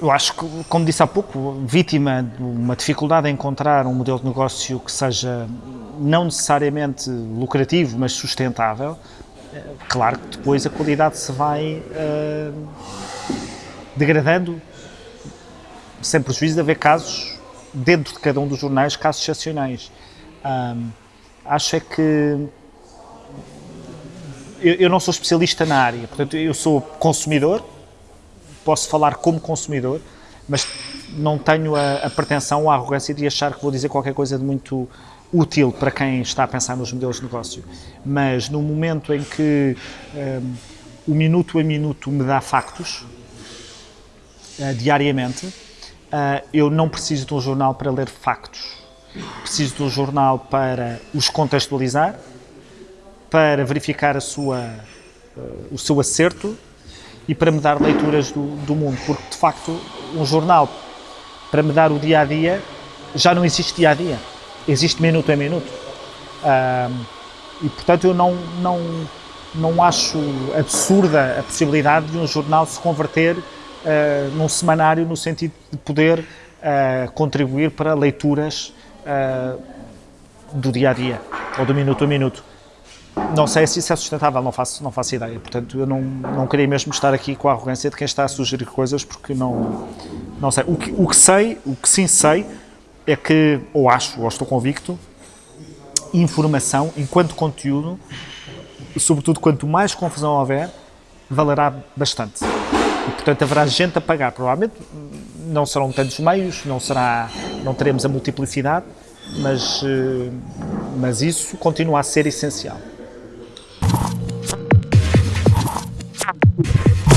Eu acho que, como disse há pouco, vítima de uma dificuldade em encontrar um modelo de negócio que seja não necessariamente lucrativo, mas sustentável, eh, claro que depois a qualidade se vai uh, degradando, sem prejuízo de haver casos, dentro de cada um dos jornais, casos excepcionais. Acho é que eu, eu, não sou especialista na área, portanto, eu sou consumidor, posso falar como consumidor, mas não tenho a, a pretensão ou a arrogância de achar que vou dizer qualquer coisa de muito útil para quem está a pensar nos modelos de negócio. Mas no momento em que um, o minuto a minuto me dá factos, uh, diariamente, uh, eu não preciso de um jornal para ler factos. Preciso de um jornal para os contextualizar, para verificar a sua, uh, o seu acerto e para me dar leituras do, do mundo, porque de facto um jornal para me dar o dia a dia já não existe dia a dia, existe minuto a minuto. Uh, e portanto eu não, não, não acho absurda a possibilidade de um jornal se converter uh, num semanário no sentido de poder uh, contribuir para leituras uh, do dia a dia ou do minuto a minuto. Não sei se isso é sustentável, não faço, não faço ideia. Portanto, eu não, não queria mesmo estar aqui com a arrogância de quem está a sugerir coisas, porque não, não sei. O que, o que sei, o que sim sei, é que, ou acho, ou estou convicto, informação, enquanto conteúdo, sobretudo quanto mais confusão houver, valerá bastante. E, portanto, haverá gente a pagar. Provavelmente não serão tantos meios, não, será, não teremos a multiplicidade, mas, eh, mas isso continua a ser essencial. Yeah.